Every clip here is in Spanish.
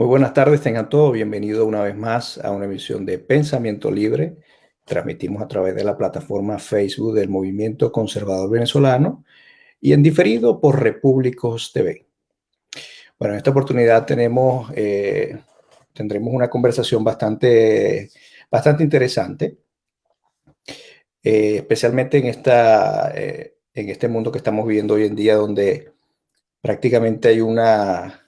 Muy buenas tardes, tengan todos bienvenidos una vez más a una emisión de Pensamiento Libre. Transmitimos a través de la plataforma Facebook del Movimiento Conservador Venezolano y en diferido por Repúblicos TV. Bueno, en esta oportunidad tenemos, eh, tendremos una conversación bastante, bastante interesante, eh, especialmente en, esta, eh, en este mundo que estamos viviendo hoy en día donde prácticamente hay una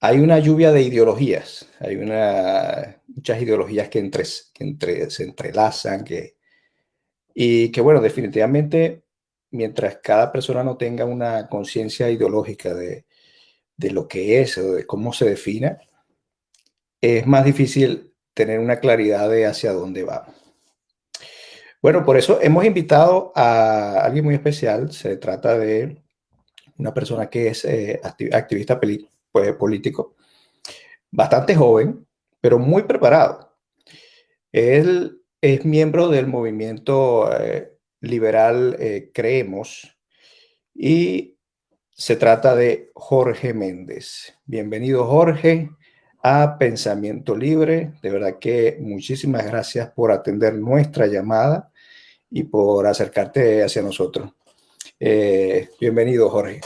hay una lluvia de ideologías, hay muchas ideologías que, se entrelazan, y que bueno, definitivamente, mientras cada persona no tenga una conciencia ideológica de, lo que es o de cómo se define, es más difícil tener una claridad de hacia dónde va. Bueno, por eso hemos invitado a alguien muy especial, se trata de una persona que es eh, activista pues, político, bastante joven, pero muy preparado. Él es miembro del movimiento eh, liberal eh, Creemos y se trata de Jorge Méndez. Bienvenido Jorge a Pensamiento Libre. De verdad que muchísimas gracias por atender nuestra llamada y por acercarte hacia nosotros. Eh, bienvenido Jorge.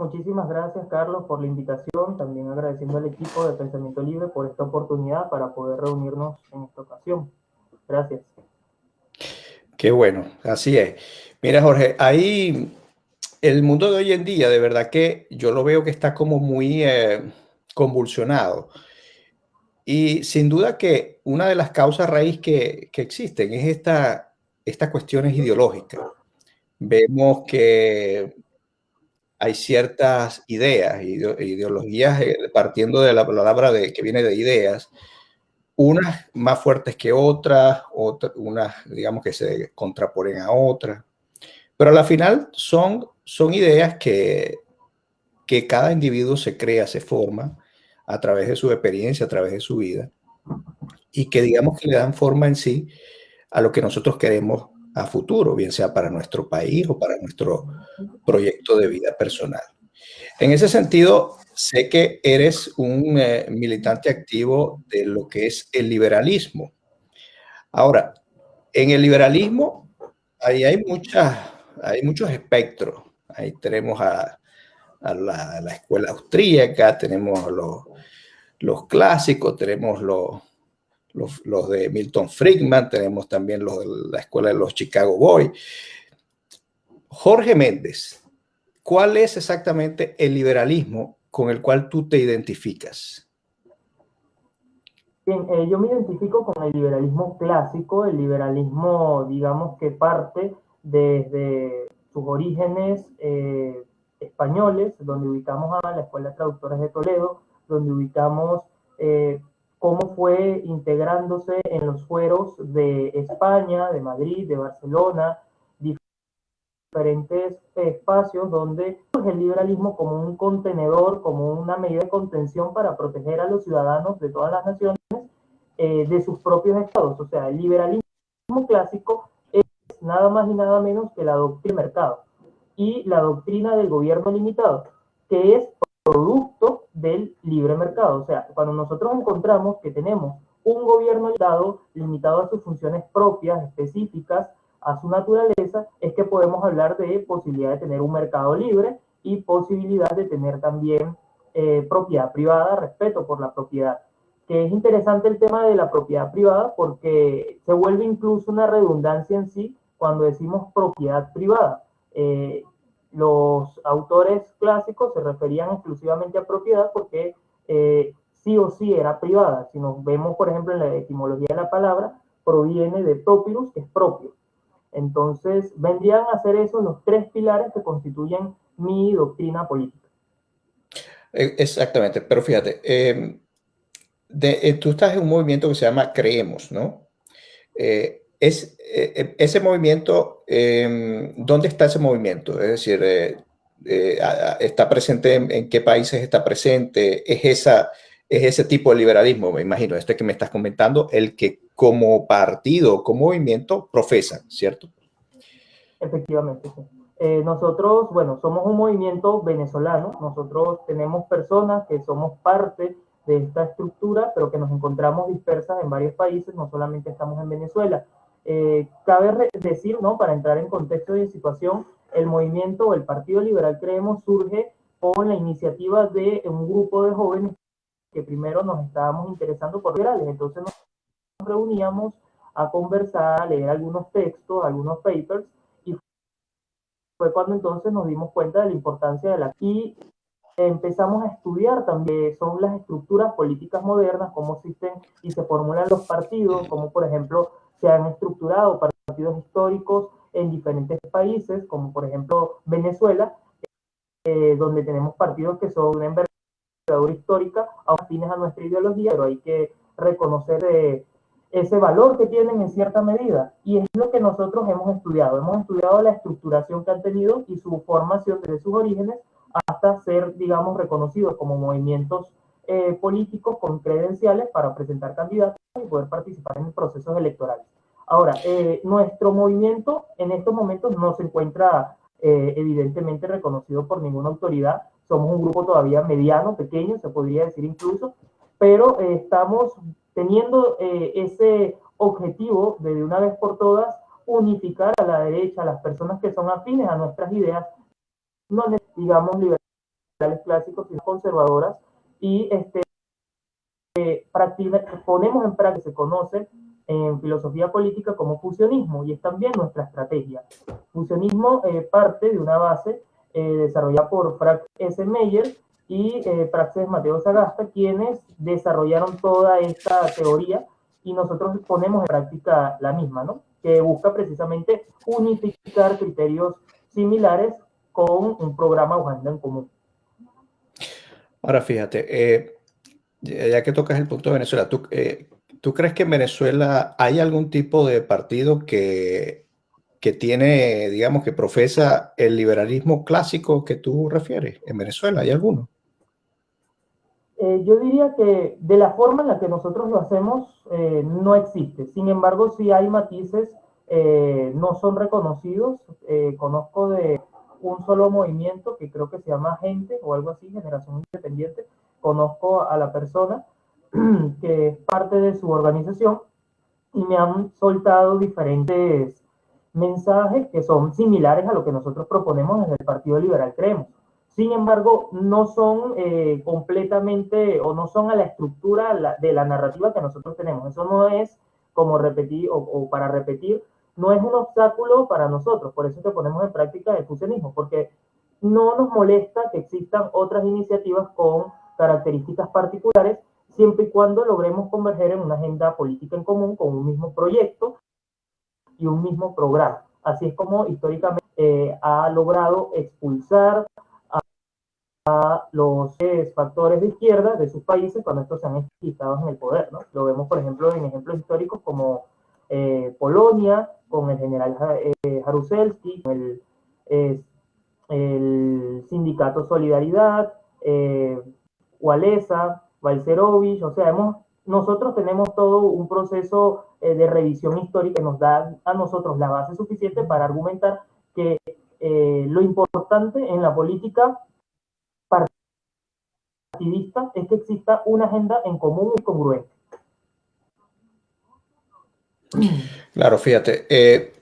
Muchísimas gracias, Carlos, por la invitación. También agradeciendo al equipo de Pensamiento Libre por esta oportunidad para poder reunirnos en esta ocasión. Gracias. Qué bueno, así es. Mira, Jorge, ahí el mundo de hoy en día, de verdad que yo lo veo que está como muy eh, convulsionado. Y sin duda que una de las causas raíz que, que existen es esta, estas cuestiones ideológicas. Vemos que hay ciertas ideas, ideologías, eh, partiendo de la palabra de, que viene de ideas, unas más fuertes que otras, otras, unas, digamos, que se contraponen a otras, pero a la final son, son ideas que, que cada individuo se crea, se forma a través de su experiencia, a través de su vida, y que digamos que le dan forma en sí a lo que nosotros queremos a futuro, bien sea para nuestro país o para nuestro proyecto de vida personal. En ese sentido, sé que eres un eh, militante activo de lo que es el liberalismo. Ahora, en el liberalismo ahí hay, muchas, hay muchos espectros. Ahí tenemos a, la, escuela austríaca, tenemos los, los clásicos, tenemos los, los, de Milton Friedman, tenemos también los de la escuela de los Chicago Boys. Jorge Méndez, ¿cuál es exactamente el liberalismo con el cual tú te identificas? Bien, eh, yo me identifico con el liberalismo clásico, el liberalismo, digamos, que parte desde sus orígenes eh, españoles, donde ubicamos a la Escuela de Traductores de Toledo, donde ubicamos eh, cómo fue integrándose en los fueros de España, de Madrid, de Barcelona, diferentes espacios donde el liberalismo como un contenedor, como una medida de contención para proteger a los ciudadanos de todas las naciones eh, de sus propios estados. O sea, el liberalismo clásico es nada más y nada menos que la doctrina del mercado y la doctrina del gobierno limitado, que es producto del libre mercado. O sea, cuando nosotros encontramos que tenemos un gobierno limitado, limitado a sus funciones propias, específicas, a su naturaleza, es que podemos hablar de posibilidad de tener un mercado libre y posibilidad de tener también eh, propiedad privada, respeto por la propiedad. Que es interesante el tema de la propiedad privada porque se vuelve incluso una redundancia en sí cuando decimos propiedad privada. Eh, los autores clásicos se referían exclusivamente a propiedad porque eh, sí o sí era privada. Si nos vemos, por ejemplo, en la etimología de la palabra, proviene de propilus, que es propio. Entonces, vendrían a ser esos los tres pilares que constituyen mi doctrina política. E, exactamente, pero fíjate, em, eh, tú estás en un movimiento que se llama Creemos, ¿no? Eh, es, eh, eh, ese movimiento, em, ¿dónde está ese movimiento? Es decir, eh, ¿está presente en, qué países está presente? ¿Es, esa, ¿Es ese tipo de liberalismo, me imagino, este que me estás comentando, el que como partido, como movimiento, profesan, ¿cierto? Efectivamente, nosotros, bueno, somos un movimiento venezolano, nosotros tenemos personas que somos parte de esta estructura, pero que nos encontramos dispersas en varios países, no solamente estamos en Venezuela. Eh, cabe decir, ¿no? Para entrar en contexto de situación, el movimiento o el Partido Liberal Creemos surge con la iniciativa de un grupo de jóvenes que primero nos estábamos interesando por liberales, entonces nos reuníamos a conversar, a leer algunos textos, algunos papers, y fue cuando entonces nos dimos cuenta de la importancia de la... Y empezamos a estudiar también son las estructuras políticas modernas, cómo existen y se formulan los partidos, como por ejemplo se han estructurado partidos históricos en diferentes países, como por ejemplo Venezuela, eh, donde tenemos partidos que son una envergadura histórica, afines a nuestra ideología, pero hay que reconocer eh, ese valor que tienen en cierta medida. Y es lo que nosotros hemos estudiado. Hemos estudiado la estructuración que han tenido y su formación desde sus orígenes hasta ser, digamos, reconocidos como movimientos eh, políticos con credenciales para presentar candidatos y poder participar en procesos electorales. Ahora, eh, nuestro movimiento en estos momentos no se encuentra eh, evidentemente reconocido por ninguna autoridad. Somos un grupo todavía mediano, pequeño, se podría decir incluso, pero estamos teniendo ese objetivo de de una vez por todas unificar a la derecha, a las personas que son afines a nuestras ideas, no digamos liberales clásicos, sino conservadoras, y este, eh, ponemos en práctica, se conoce en filosofía política como fusionismo, y es también nuestra estrategia. Fusionismo eh, parte de una base eh, desarrollada por Frank S. Meyer y eh, Praxis Mateo Sagasta, quienes desarrollaron toda esta teoría y nosotros ponemos en práctica la misma, ¿no? que busca precisamente unificar criterios similares con un programa o agenda en común. Ahora fíjate, eh, ya que tocas el punto de Venezuela, ¿tú, eh, ¿tú, crees que en Venezuela hay algún tipo de partido que, que tiene, digamos, que profesa el liberalismo clásico que tú refieres? ¿En Venezuela hay alguno? Eh, yo diría que de la forma en la que nosotros lo hacemos no existe. Sin embargo, sí hay matices, no son reconocidos. conozco de un solo movimiento que creo que se llama Gente o algo así, Generación Independiente. Conozco a la persona que es parte de su organización y me han soltado diferentes mensajes que son similares a lo que nosotros proponemos desde el Partido Liberal Creemos. Sin embargo, no son eh, completamente o no son a la estructura de la narrativa que nosotros tenemos. Eso no es como repetir o para repetir no es un obstáculo para nosotros, por eso que ponemos en práctica el fusionismo, porque no nos molesta que existan otras iniciativas con características particulares, siempre y cuando logremos converger en una agenda política en común con un mismo proyecto y un mismo programa. Así es como históricamente eh, ha logrado expulsar a, los factores de izquierda de sus países cuando estos se han estado en el poder. ¿no? Lo vemos, por ejemplo, en ejemplos históricos como eh, Polonia, con el general eh, Jaruzelski, el, el sindicato Solidaridad, eh, Walesa, Valcerovich, o sea, hemos, nosotros tenemos todo un proceso eh, de revisión histórica que nos da a nosotros la base suficiente para argumentar que lo importante en la política partidista es que exista una agenda en común y congruente. Claro, fíjate, eh,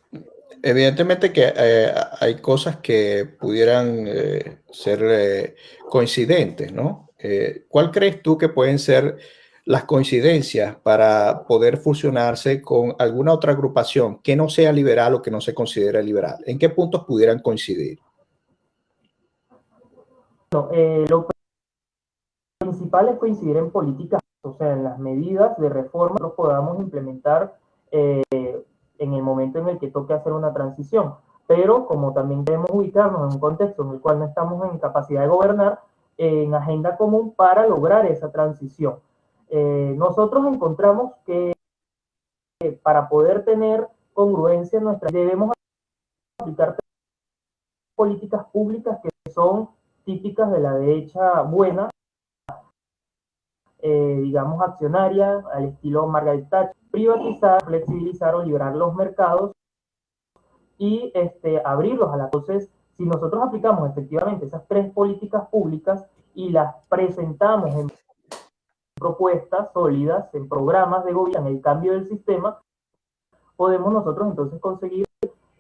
evidentemente que eh, hay cosas que pudieran eh, ser coincidentes, ¿no? ¿Cuál crees tú que pueden ser las coincidencias para poder fusionarse con alguna otra agrupación que no sea liberal o que no se considere liberal? ¿En qué puntos pudieran coincidir? lo principal es coincidir en políticas, o sea, en las medidas de reforma que podamos implementar eh, en el momento en el que toque hacer una transición. Pero como también debemos ubicarnos en un contexto en el cual no estamos en capacidad de gobernar, en agenda común para lograr esa transición. Eh, nosotros encontramos que para poder tener congruencia en nuestra debemos aplicar políticas públicas que son típicas de la derecha buena, eh, digamos accionaria, al estilo Margaret Thatcher, privatizar, flexibilizar o liberar los mercados y este, abrirlos a la. Entonces, si nosotros aplicamos efectivamente esas tres políticas públicas y las presentamos en propuestas sólidas, en programas de gobierno, en el cambio del sistema, podemos nosotros entonces conseguir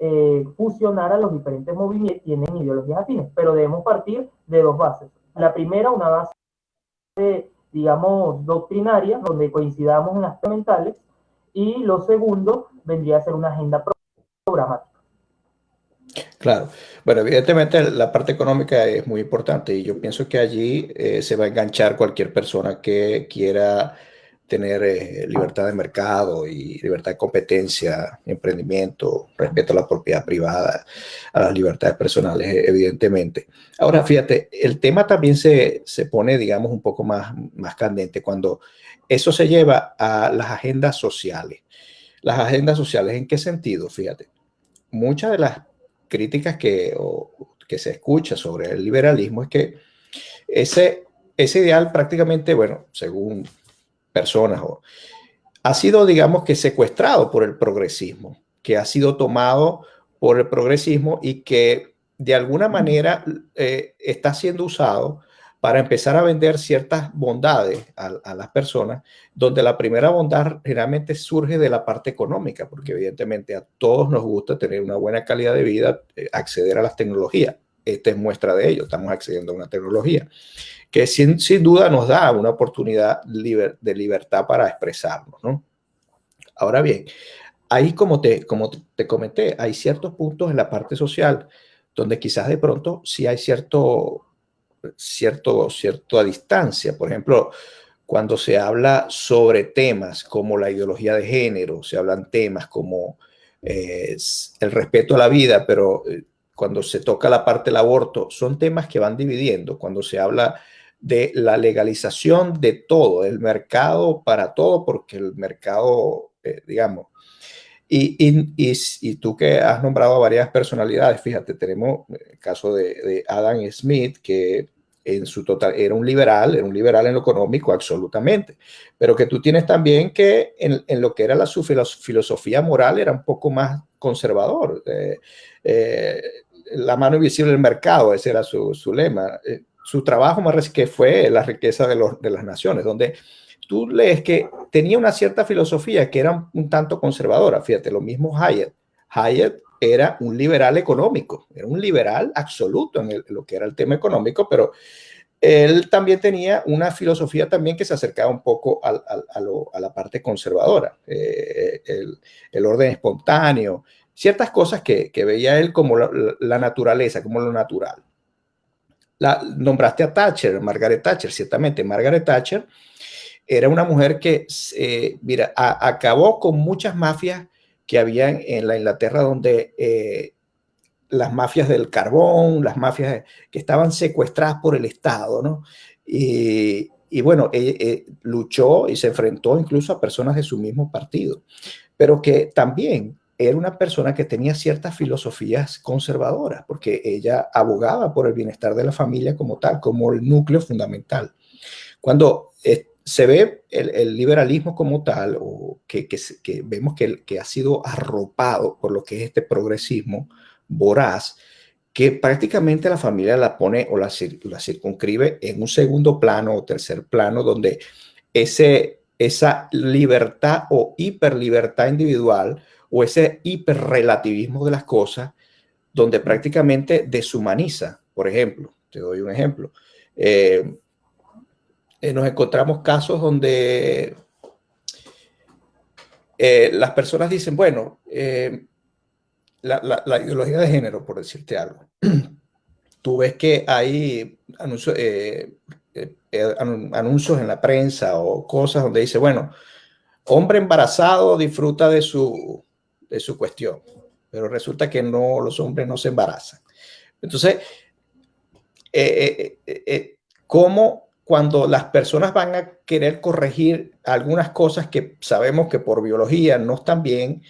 eh, fusionar a los diferentes movimientos que tienen ideologías afines, pero debemos partir de dos bases. La primera, una base, digamos, doctrinaria, donde coincidamos en las mentales, y lo segundo vendría a ser una agenda programática. Claro. Bueno, evidentemente la parte económica es muy importante y yo pienso que allí eh, se va a enganchar cualquier persona que quiera tener eh, libertad de mercado y libertad de competencia, emprendimiento, respeto a la propiedad privada, a las libertades personales, evidentemente. Ahora, fíjate, el tema también se, se pone, digamos, un poco más, más candente cuando eso se lleva a las agendas sociales. Las agendas sociales, ¿en qué sentido? Fíjate, muchas de las críticas que, que se escucha sobre el liberalismo es que ese, ese ideal prácticamente, bueno, según personas, o, ha sido, digamos, que secuestrado por el progresismo, que ha sido tomado por el progresismo y que de alguna manera eh, está siendo usado para empezar a vender ciertas bondades a, las personas, donde la primera bondad generalmente surge de la parte económica, porque evidentemente a todos nos gusta tener una buena calidad de vida, eh, acceder a las tecnologías. Esta es muestra de ello, estamos accediendo a una tecnología que sin, sin duda nos da una oportunidad de libertad para expresarnos. ¿no? Ahora bien, ahí como te, como te comenté, hay ciertos puntos en la parte social donde quizás de pronto sí hay cierto cierto, cierta distancia. Por ejemplo, cuando se habla sobre temas como la ideología de género, se hablan temas como eh, el respeto a la vida, pero eh, cuando se toca la parte del aborto, son temas que van dividiendo. Cuando se habla de la legalización de todo, el mercado para todo, porque el mercado, eh, digamos, y, y, y, tú que has nombrado a varias personalidades, fíjate, tenemos el caso de, de, Adam Smith, que en su total era un liberal, era un liberal en lo económico, absolutamente, pero que tú tienes también que en, en lo que era la, su filosofía moral era un poco más conservador. Eh, eh, la mano invisible del mercado, ese era su, su lema. Eh, su trabajo más que fue la riqueza de, los, de las naciones, donde tú lees que tenía una cierta filosofía que era un tanto conservadora. Fíjate, lo mismo Hayek. Hayek era un liberal económico, era un liberal absoluto en, lo que era el tema económico, pero él también tenía una filosofía también que se acercaba un poco a, la parte conservadora, eh, el, orden espontáneo, ciertas cosas que, veía él como la, naturaleza, como lo natural. La, nombraste a Thatcher, Margaret Thatcher, ciertamente Margaret Thatcher era una mujer que, eh, mira, acabó con muchas mafias que había en la Inglaterra donde eh, las mafias del carbón, las mafias que estaban secuestradas por el Estado, ¿no? Y, bueno, eh, luchó y se enfrentó incluso a personas de su mismo partido, pero que también era una persona que tenía ciertas filosofías conservadoras, porque ella abogaba por el bienestar de la familia como tal, como el núcleo fundamental. Cuando se ve el, liberalismo como tal, o que, vemos que, que, ha sido arropado por lo que es este progresismo voraz, que prácticamente la familia la pone o la, la circunscribe en un segundo plano o tercer plano, donde ese, esa libertad o hiperlibertad individual o ese hiperrelativismo de las cosas, donde prácticamente deshumaniza. Por ejemplo, te doy un ejemplo. Eh, eh, nos encontramos casos donde eh, las personas dicen, bueno, eh, la, ideología de género, por decirte algo, tú ves que hay anuncios en la prensa o cosas donde dice, bueno, hombre embarazado disfruta de su, de su cuestión, pero resulta que no, los hombres no se embarazan. Entonces, ¿cómo cuando las personas van a querer corregir algunas cosas que sabemos que por biología no están bien,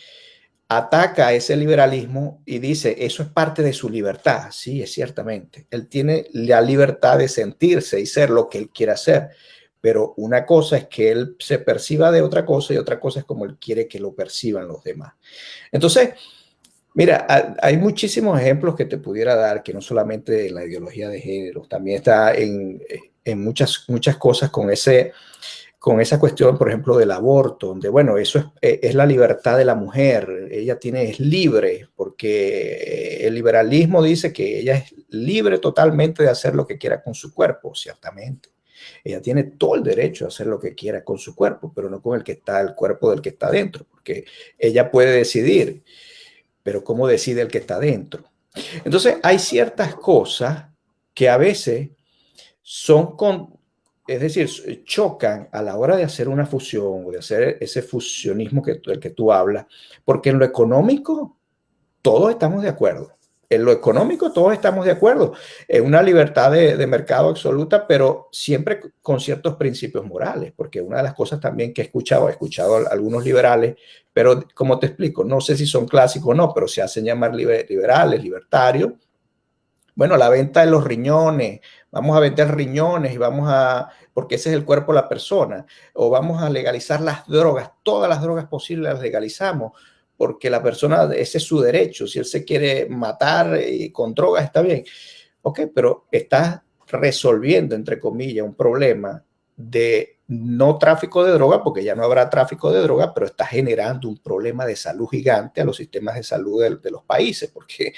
ataca ese liberalismo y dice, eso es parte de su libertad. Sí, es ciertamente. Él tiene la libertad de sentirse y ser lo que él quiera ser. Pero una cosa es que él se perciba de otra cosa y otra cosa es como él quiere que lo perciban los demás. Entonces, mira, hay muchísimos ejemplos que te pudiera dar, que no solamente la ideología de género, también está en, en muchas, muchas cosas con ese con esa cuestión, por ejemplo, del aborto, donde, bueno, eso es, eh, es, la libertad de la mujer, ella tiene, es libre, porque el liberalismo dice que ella es libre totalmente de hacer lo que quiera con su cuerpo, ciertamente. Ella tiene todo el derecho a hacer lo que quiera con su cuerpo, pero no con el que está, el cuerpo del que está dentro, porque ella puede decidir, pero ¿cómo decide el que está dentro? Entonces, hay ciertas cosas que a veces son con, es decir, chocan a la hora de hacer una fusión o de hacer ese fusionismo que, del que tú hablas, porque en lo económico todos estamos de acuerdo. En lo económico todos estamos de acuerdo. Es una libertad de, mercado absoluta, pero siempre con ciertos principios morales, porque una de las cosas también que he escuchado, he escuchado a algunos liberales, pero como te explico, no sé si son clásicos o no, pero se hacen llamar liberales, libertarios. Bueno, la venta de los riñones, vamos a vender riñones y vamos a, porque ese es el cuerpo de la persona, o vamos a legalizar las drogas, todas las drogas posibles las legalizamos, porque la persona, ese es su derecho, si él se quiere matar y con drogas está bien. Ok, pero estás resolviendo, entre comillas, un problema de no tráfico de droga, porque ya no habrá tráfico de droga, pero está generando un problema de salud gigante a los sistemas de salud de, de los países, porque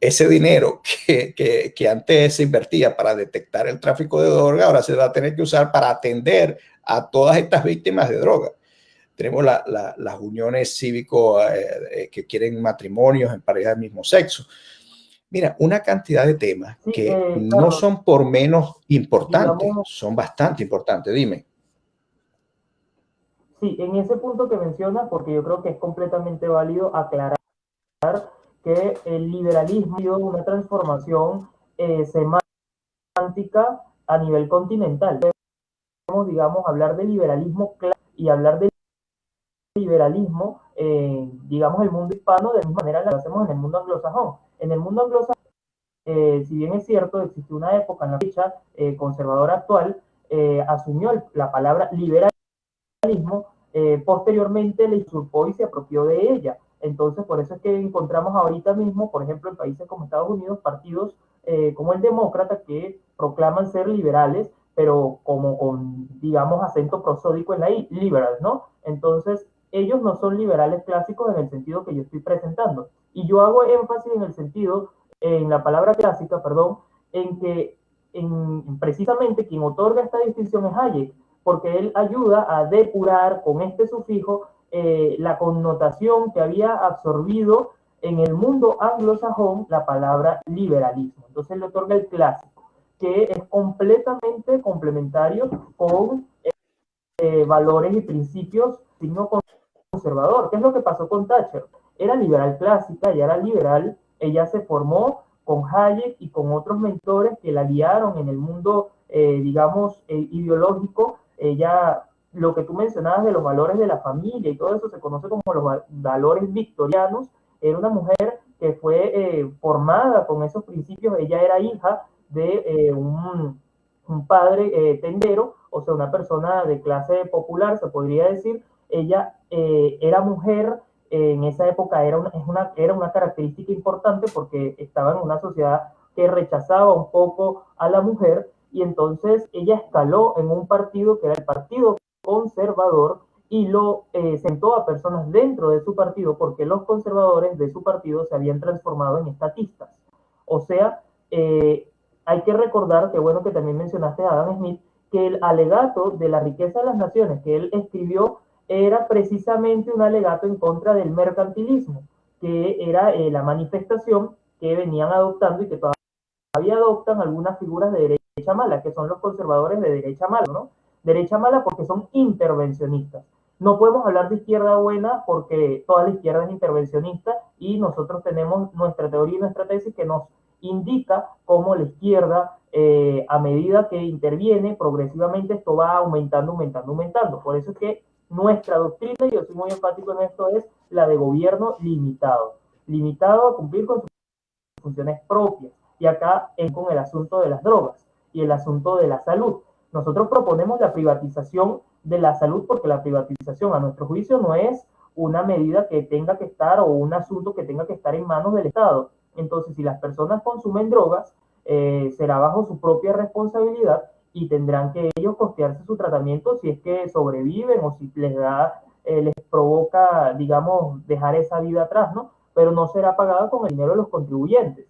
ese dinero que, que, antes se invertía para detectar el tráfico de droga, ahora se va a tener que usar para atender a todas estas víctimas de droga. Tenemos las uniones cívicos eh, eh, que quieren matrimonios en parejas del mismo sexo. Mira, una cantidad de temas que eh, no son por menos importantes, son bastante importantes. Dime. Sí, en ese punto que mencionas, porque yo creo que es completamente válido aclarar que el liberalismo ha sido una transformación eh, semántica a nivel continental. Podemos, digamos, hablar de liberalismo y hablar de liberalismo, eh, digamos, el mundo hispano de la misma manera que lo hacemos en el mundo anglosajón. En el mundo anglosajón, eh, si bien es cierto, existe una época en la fecha eh, conservadora actual, asumió la palabra liberalismo, posteriormente le usurpó y se apropió de ella. Entonces, por eso es que encontramos ahorita mismo, por ejemplo, en países como Estados Unidos, partidos eh, como el demócrata que proclaman ser liberales, pero como con, digamos, acento prosódico en la I, liberal, ¿no? Entonces, ellos no son liberales clásicos en el sentido que yo estoy presentando. Y yo hago énfasis en el sentido, en la palabra clásica, perdón, en que en, precisamente quien otorga esta distinción es Hayek, porque él ayuda a depurar con este sufijo eh, la connotación que había absorbido en el mundo anglosajón la palabra liberalismo. Entonces le otorga el clásico, que es completamente complementario con eh, valores y principios signo conservador. ¿Qué es lo que pasó con Thatcher? Era liberal clásica, ella era liberal, ella se formó con Hayek y con otros mentores que la guiaron en el mundo, eh, digamos, ideológico. Ella lo que tú mencionabas de los valores de la familia y todo eso se conoce como los valores victorianos. Era una mujer que fue eh, formada con esos principios. Ella era hija de eh, un, un, padre eh, tendero, o sea, una persona de clase popular, se podría decir. Ella era mujer, en esa época era una, una, era una característica importante porque estaba en una sociedad que rechazaba un poco a la mujer y entonces ella escaló en un partido que era el Partido conservador y lo eh, sentó a personas dentro de su partido porque los conservadores de su partido se habían transformado en estatistas. O sea, eh, hay que recordar que bueno que también mencionaste a Adam Smith, que el alegato de la riqueza de las naciones que él escribió era precisamente un alegato en contra del mercantilismo, que era eh, la manifestación que venían adoptando y que todavía adoptan algunas figuras de derecha mala, que son los conservadores de derecha mala, ¿no? derecha mala porque son intervencionistas. No podemos hablar de izquierda buena porque toda la izquierda es intervencionista y nosotros tenemos nuestra teoría y nuestra tesis que nos indica cómo la izquierda, eh, a medida que interviene progresivamente, esto va aumentando, aumentando, aumentando. Por eso es que nuestra doctrina, y yo soy muy enfático en esto, es la de gobierno limitado. Limitado a cumplir con sus funciones propias. Y acá es con el asunto de las drogas y el asunto de la salud Nosotros proponemos la privatización de la salud porque la privatización, a nuestro juicio, no es una medida que tenga que estar o un asunto que tenga que estar en manos del Estado. Entonces, si las personas consumen drogas, eh, será bajo su propia responsabilidad y tendrán que ellos costearse su tratamiento si es que sobreviven o si les da, eh, les provoca, digamos, dejar esa vida atrás, ¿no? Pero no será pagada con el dinero de los contribuyentes.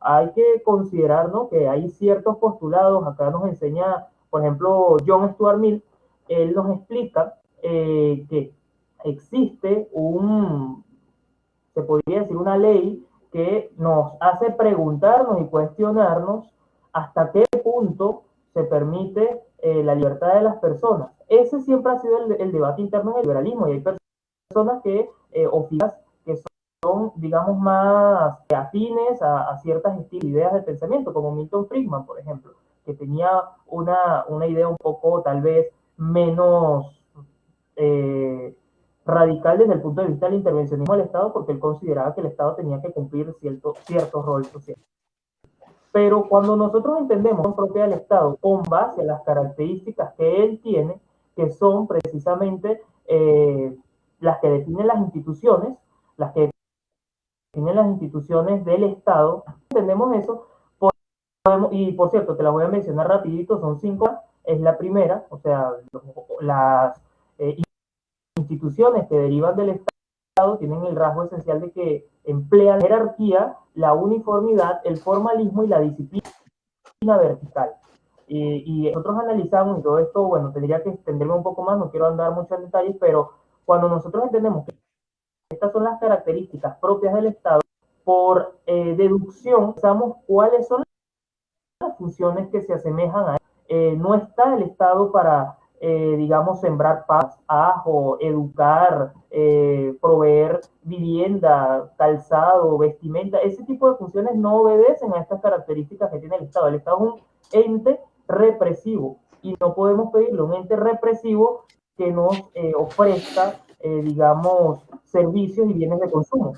Hay que considerar, ¿no? Que hay ciertos postulados, acá nos enseña, por ejemplo, John Stuart Mill, él nos explica eh, que existe un, se podría decir, una ley que nos hace preguntarnos y cuestionarnos hasta qué punto se permite eh, la libertad de las personas. Ese siempre ha sido el, debate interno en el liberalismo y hay personas que, eh, que son, digamos, más afines a, ciertas ideas de pensamiento, como Milton Friedman, por ejemplo, que tenía una, una idea un poco, tal vez, menos eh, radical desde el punto de vista del intervencionismo del Estado, porque él consideraba que el Estado tenía que cumplir cierto, cierto rol social. Pero cuando nosotros entendemos propia del Estado con base a las características que él tiene, que son precisamente eh, las que definen las instituciones, las que definen las instituciones del Estado, entendemos eso, y por cierto, te las voy a mencionar rapidito, son cinco, es la primera, o sea, las eh, instituciones que derivan del Estado tienen el rasgo esencial de que emplean jerarquía, la uniformidad, el formalismo y la disciplina vertical. y nosotros analizamos, y todo esto, bueno, tendría que extenderme un poco más, no quiero andar mucho en detalles, pero cuando nosotros entendemos que estas son las características propias del Estado, por eh, deducción, sabemos cuáles son las funciones que se asemejan a él. Eh, no está el Estado para eh, digamos, sembrar paz, ajo, educar, eh, proveer vivienda, calzado, vestimenta, ese tipo de funciones no obedecen a estas características que tiene el Estado. El Estado es un ente represivo y no podemos pedirle un ente represivo que nos eh, ofrezca, digamos, servicios y bienes de consumo.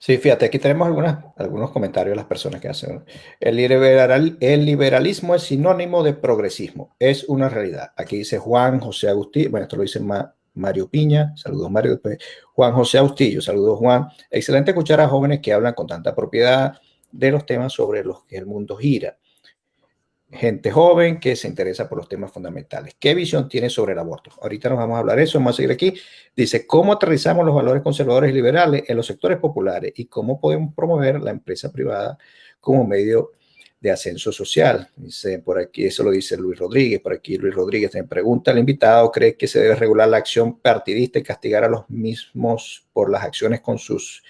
Sí, fíjate, aquí tenemos algunas, algunos comentarios de las personas que hacen. El, liberal, el liberalismo es sinónimo de progresismo, es una realidad. Aquí dice Juan José Agustín, bueno, esto lo dice Mario Piña, saludos Mario, después Juan José Austillo, saludos Juan. Excelente escuchar a jóvenes que hablan con tanta propiedad de los temas sobre los que el mundo gira gente joven que se interesa por los temas fundamentales. ¿Qué visión tiene sobre el aborto? Ahorita nos vamos a hablar de eso, vamos a seguir aquí. Dice, ¿cómo aterrizamos los valores conservadores y liberales en los sectores populares y cómo podemos promover la empresa privada como medio de ascenso social? Dice, por aquí, eso lo dice Luis Rodríguez, por aquí Luis Rodríguez me pregunta al invitado, ¿cree que se debe regular la acción partidista y castigar a los mismos por las acciones con sus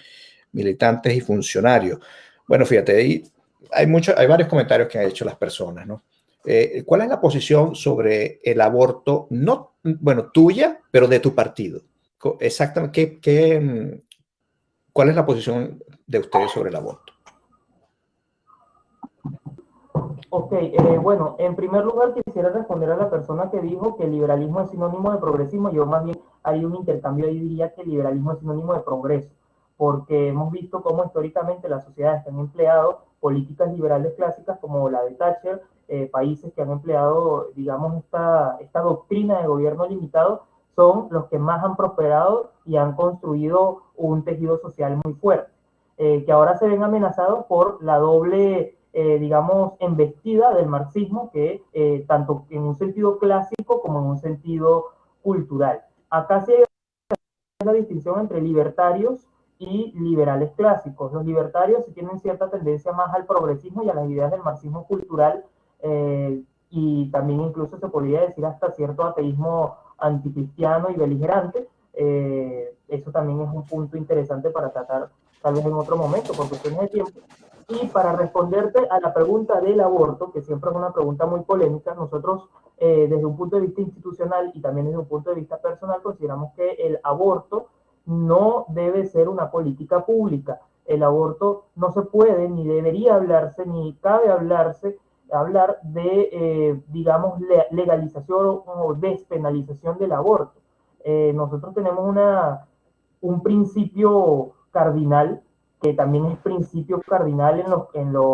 militantes y funcionarios? Bueno, fíjate, ahí hay, mucho, hay varios comentarios que han hecho las personas, ¿no? Eh, ¿Cuál es la posición sobre el aborto, no, bueno, tuya, pero de tu partido? Exactamente, ¿qué, mm, cuál es la posición de ustedes sobre el aborto? Ok, eh, bueno, en primer lugar quisiera responder a la persona que dijo que el liberalismo es sinónimo de progresismo. Yo más bien hay un intercambio ahí diría que el liberalismo es sinónimo de progreso, porque hemos visto cómo históricamente las sociedades han empleado políticas liberales clásicas como la de Thatcher, eh, países que han empleado, digamos, esta, esta doctrina de gobierno limitado, son los que más han prosperado y han construido un tejido social muy fuerte, eh, que ahora se ven amenazados por la doble, eh, digamos, embestida del marxismo, que tanto en un sentido clásico como en un sentido cultural. Acá se una distinción entre libertarios y liberales clásicos. Los libertarios tienen cierta tendencia más al progresismo y a las ideas del marxismo cultural eh, y también incluso se podría decir hasta cierto ateísmo anticristiano y beligerante. Eh, eso también es un punto interesante para tratar tal vez en otro momento por cuestiones de tiempo. Y para responderte a la pregunta del aborto, que siempre es una pregunta muy polémica, nosotros eh, desde un punto de vista institucional y también desde un punto de vista personal consideramos que el aborto no debe ser una política pública. El aborto no se puede, ni debería hablarse, ni cabe hablarse, hablar de, eh, digamos, legalización o despenalización del aborto. Eh, nosotros tenemos una, un principio cardinal, que también es principio cardinal en los, en los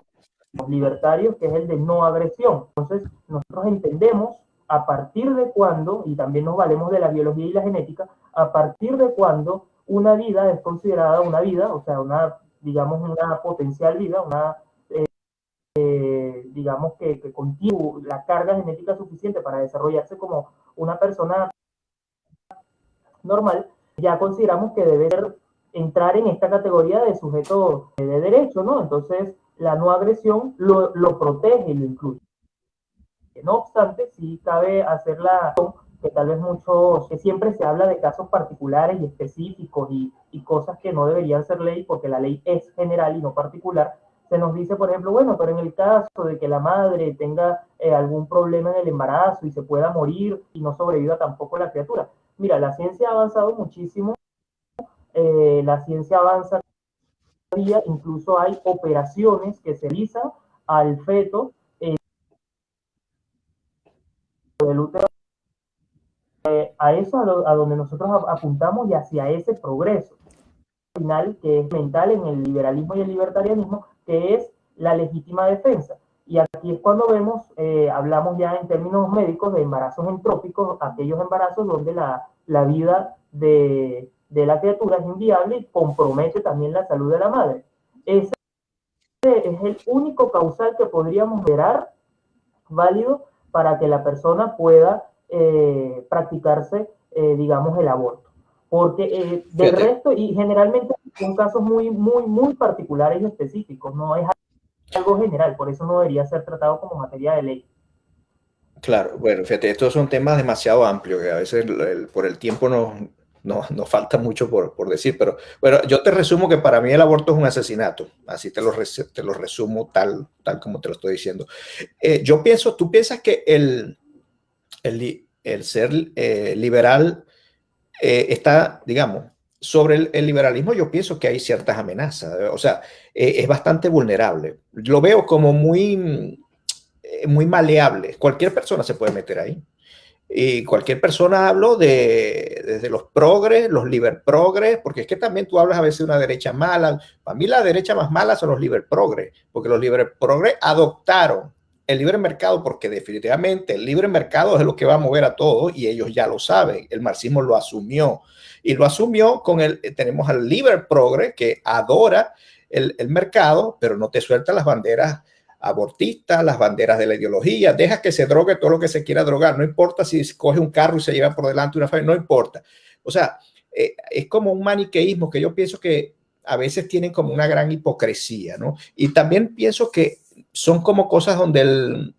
libertarios, que es el de no agresión. Entonces, nosotros entendemos a partir de cuándo, y también nos valemos de la biología y la genética, a partir de cuándo una vida es considerada una vida, o sea, una, digamos, una potencial vida, una, eh, eh, digamos, que, que contiene la carga genética suficiente para desarrollarse como una persona normal, ya consideramos que debe entrar en esta categoría de sujeto de derecho, ¿no? Entonces, la no agresión lo, lo protege y lo incluye. No obstante, sí cabe hacer la que tal vez muchos, que siempre se habla de casos particulares y específicos y, y, cosas que no deberían ser ley porque la ley es general y no particular. Se nos dice, por ejemplo, bueno, pero en el caso de que la madre tenga eh, algún problema en el embarazo y se pueda morir y no sobreviva tampoco la criatura. Mira, la ciencia ha avanzado muchísimo, eh, la ciencia avanza día, incluso hay operaciones que se realizan al feto del útero. Eh, a eso a, a, donde nosotros apuntamos y hacia ese progreso final que es mental en el liberalismo y el libertarianismo, que es la legítima defensa. Y aquí es cuando vemos, eh, hablamos ya en términos médicos de embarazos entrópicos, aquellos embarazos donde la, la vida de, de, la criatura es inviable y compromete también la salud de la madre. Ese es el único causal que podríamos ver válido para que la persona pueda eh, practicarse, eh, digamos, el aborto. Porque eh, del resto, y generalmente son casos muy, muy, muy particulares y específicos, no es algo general, por eso no debería ser tratado como materia de ley. Claro, bueno, fíjate, estos son temas demasiado amplios que a veces el, por el tiempo nos, nos, nos falta mucho por, por, decir, pero bueno, yo te resumo que para mí el aborto es un asesinato, así te lo, te lo resumo tal, tal como te lo estoy diciendo. Eh, yo pienso, tú piensas que el, el, ser eh, liberal eh, está, digamos, sobre el, liberalismo yo pienso que hay ciertas amenazas, o sea, eh, es bastante vulnerable. Lo veo como muy, muy maleable, cualquier persona se puede meter ahí. Y cualquier persona hablo de desde los progres, los liber progres, porque es que también tú hablas a veces de una derecha mala. Para mí la derecha más mala son los liber progres, porque los liber progres adoptaron el libre mercado porque definitivamente el libre mercado es lo que va a mover a todo y ellos ya lo saben. El marxismo lo asumió y lo asumió con el, tenemos al libre progre que adora el, el mercado, pero no te suelta las banderas abortistas, las banderas de la ideología, deja que se drogue todo lo que se quiera drogar, no importa si coge un carro y se lleva por delante una familia, no importa. O sea, eh, es como un maniqueísmo que yo pienso que a veces tienen como una gran hipocresía, ¿no? Y también pienso que son como cosas donde el,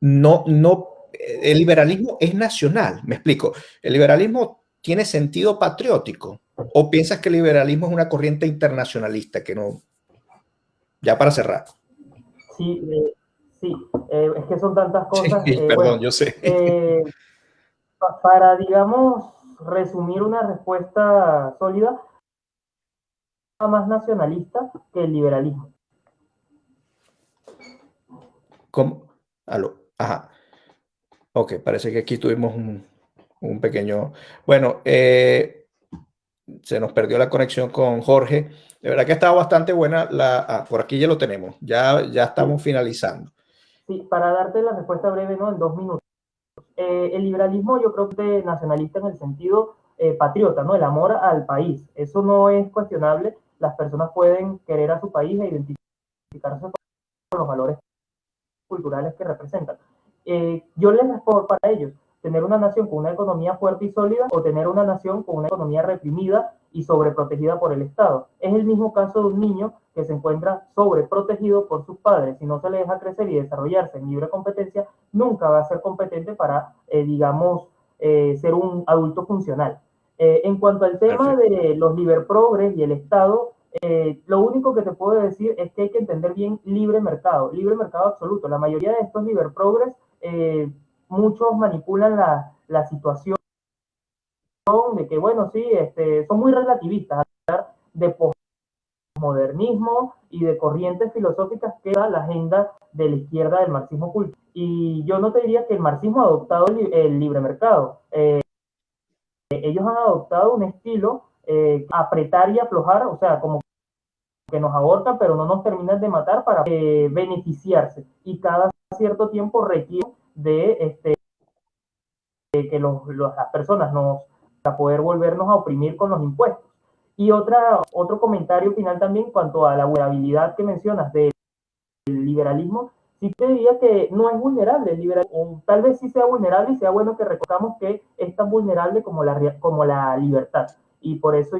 no, no, el liberalismo es nacional, me explico. El liberalismo tiene sentido patriótico o piensas que el liberalismo es una corriente internacionalista que no, ya para cerrar. Sí, eh, sí, eh, es que son tantas cosas. Sí, eh, perdón, bueno, yo sé. Para, digamos, resumir una respuesta sólida, más nacionalista que el liberalismo. ¿Cómo? Aló. Ajá. Ok, parece que aquí tuvimos un, un pequeño... Bueno, eh, se nos perdió la conexión con Jorge. De verdad que ha estado bastante buena. La, ah, por aquí ya lo tenemos. Ya, ya estamos finalizando. Sí, para darte la respuesta breve, ¿no? En dos minutos. Eh, el liberalismo yo creo que es nacionalista en el sentido eh, patriota, ¿no? El amor al país. Eso no es cuestionable. Las personas pueden querer a su país e identificarse con los valores culturales que representan. Eh, yo les respondo para ellos, tener una nación con una economía fuerte y sólida o tener una nación con una economía reprimida y sobreprotegida por el Estado. Es el mismo caso de un niño que se encuentra sobreprotegido por sus padres. Si no se le deja crecer y desarrollarse en libre competencia, nunca va a ser competente para, eh, digamos, eh, ser un adulto funcional. Eh, en cuanto al tema Perfecto. de los liberprogres y el Estado, eh, lo único que te puedo decir es que hay que entender bien libre mercado, libre mercado absoluto. La mayoría de estos liberprogres, eh, muchos manipulan la, la, situación de que, bueno, sí, este, son muy relativistas, de postmodernismo y de corrientes filosóficas que da la agenda de la izquierda del marxismo culto. Y yo no te diría que el marxismo ha adoptado el, el libre mercado. Eh, ellos han adoptado un estilo eh, apretar y aflojar, o sea, como que nos abortan, pero no nos terminan de matar para eh, beneficiarse. Y cada cierto tiempo requiere de, este, que los, las personas nos, para poder volvernos a oprimir con los impuestos. Y otra, otro comentario final también cuanto a la vulnerabilidad que mencionas del liberalismo, sí te diría que no es vulnerable el liberalismo, tal vez sí sea vulnerable y sea bueno que recordamos que es tan vulnerable como la, como la libertad. Y por eso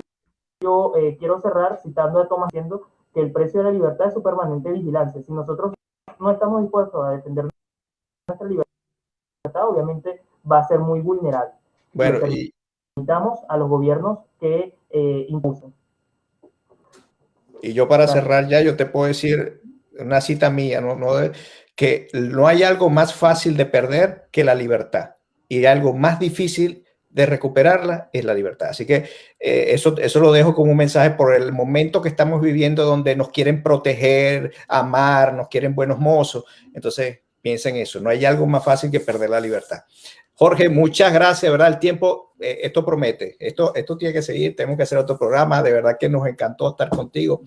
yo eh, quiero cerrar citando a Thomas diciendo que el precio de la libertad es su permanente vigilancia. Si nosotros no estamos dispuestos a defender nuestra libertad, obviamente va a ser muy vulnerable. Bueno, y... Necesitamos a los gobiernos que eh, impulsen. Y yo para cerrar ya, yo te puedo decir una cita mía, ¿no? no que no hay algo más fácil de perder que la libertad. Y algo más difícil de recuperarla es la libertad. Así que eh, eso, eso lo dejo como un mensaje por el momento que estamos viviendo donde nos quieren proteger, amar, nos quieren buenos mozos. Entonces, piensen eso, no hay algo más fácil que perder la libertad. Jorge, muchas gracias, ¿verdad? El tiempo, eh, esto promete, esto, esto tiene que seguir, tenemos que hacer otro programa, de verdad que nos encantó estar contigo.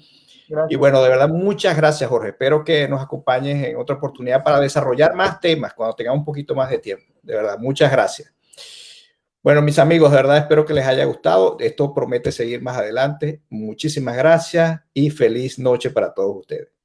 Y bueno, de verdad, muchas gracias, Jorge. Espero que nos acompañes en otra oportunidad para desarrollar más temas cuando tengamos un poquito más de tiempo. De verdad, muchas gracias. Bueno, mis amigos, de verdad espero que les haya gustado. Esto promete seguir más adelante. Muchísimas gracias y feliz noche para todos ustedes.